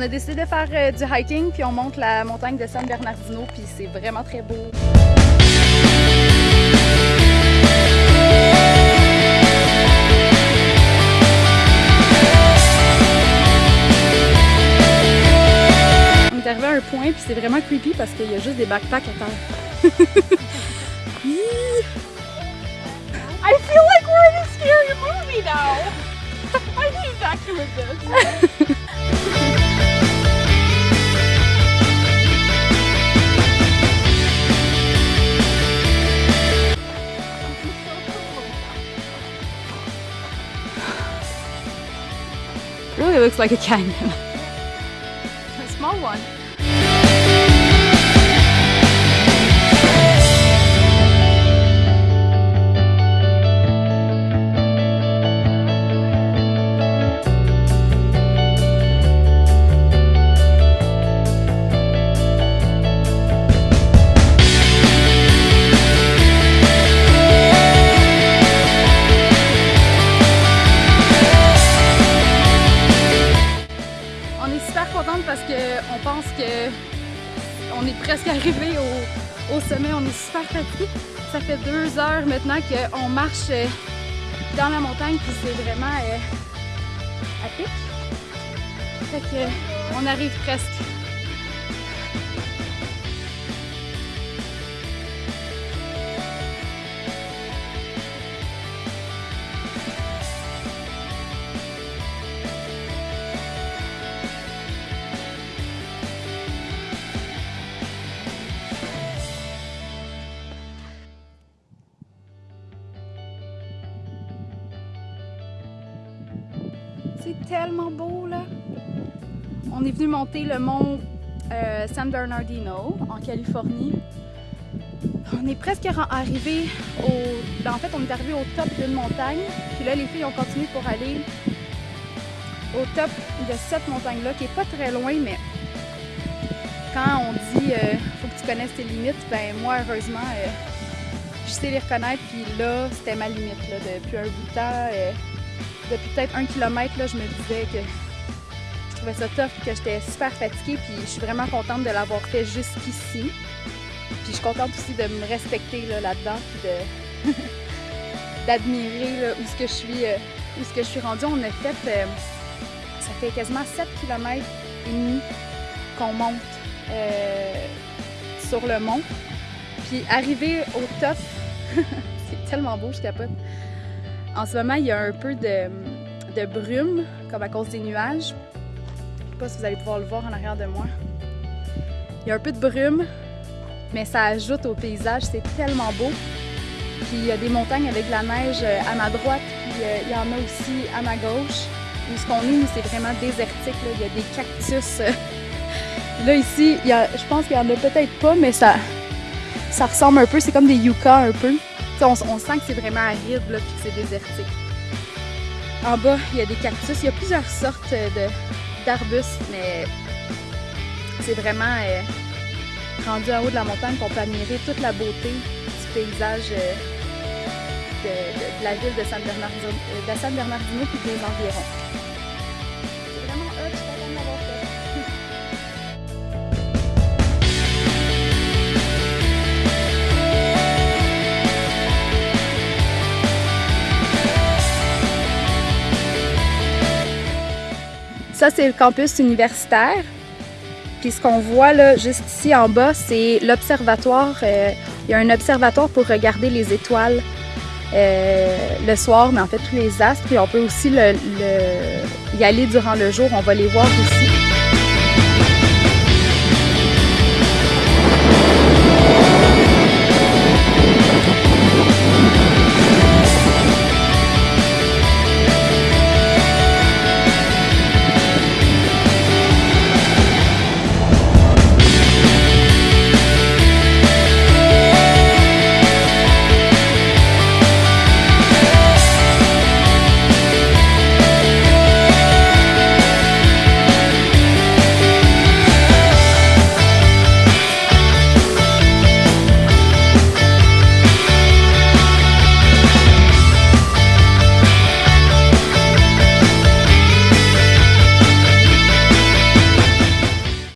On a décidé de faire euh, du hiking, puis on monte la montagne de San Bernardino, puis c'est vraiment très beau. On est arrivé à un point, puis c'est vraiment creepy parce qu'il y a juste des backpacks à terre. I feel like we're in a scary movie now. really looks like a canyon. a small one. Presque arrivé au, au sommet. On est super fatigué. Ça fait deux heures maintenant qu'on marche euh, dans la montagne puis c'est vraiment euh, à pic. Fait que euh, on arrive presque. C'est tellement beau là. On est venu monter le mont euh, San Bernardino en Californie. On est presque arrivé au. ben, en fait, on est arrivé au top d'une montagne. Puis là, les filles ont continué pour aller au top de cette montagne-là, qui est pas très loin, mais quand on dit euh, faut que tu connaisses tes limites, ben moi, heureusement, euh, je sais les reconnaître. Puis là, c'était ma limite là, depuis un bout de temps. Depuis peut-être un kilomètre, là, je me disais que je trouvais ça tough, que j'étais super fatiguée, puis je suis vraiment contente de l'avoir fait jusqu'ici. Puis je suis contente aussi de me respecter là, là-dedans, puis de d'admirer là, où ce que je suis, euh, où ce que je suis rendue. On a fait, euh, ça fait quasiment 7 km et demi qu'on monte euh, sur le mont. Puis arrivé au top, c'est tellement beau, je capote. En ce moment, il y a un peu de, de brume, comme à cause des nuages. Je sais pas si vous allez pouvoir le voir en arrière de moi. Il y a un peu de brume, mais ça ajoute au paysage. C'est tellement beau. Puis il y a des montagnes avec de la neige euh, à ma droite, puis euh, il y en a aussi à ma gauche. Où ce qu'on est, c'est vraiment désertique. Il y a des cactus. euh. Là, ici, il y a- je pense qu'il y en a peut-être pas, mais ça, ça ressemble un peu. C'est comme des yuccas un peu. On, sent que c'est vraiment aride, là, puis que c'est désertique. En bas, il y a des cactus. Il y a plusieurs sortes euh, d'arbustes, mais c'est vraiment euh, rendu en haut de la montagne qu'on peut admirer toute la beauté du paysage euh, de, la ville de San Bernardino, de San Bernardino des environs. Ça, c'est le campus universitaire. Puis ce qu'on voit là, juste ici en bas, c'est l'observatoire. Euh, il y a un observatoire pour regarder les étoiles euh, le soir, mais en fait tous les astres. Puis on peut aussi y aller durant le jour. On va les voir aussi.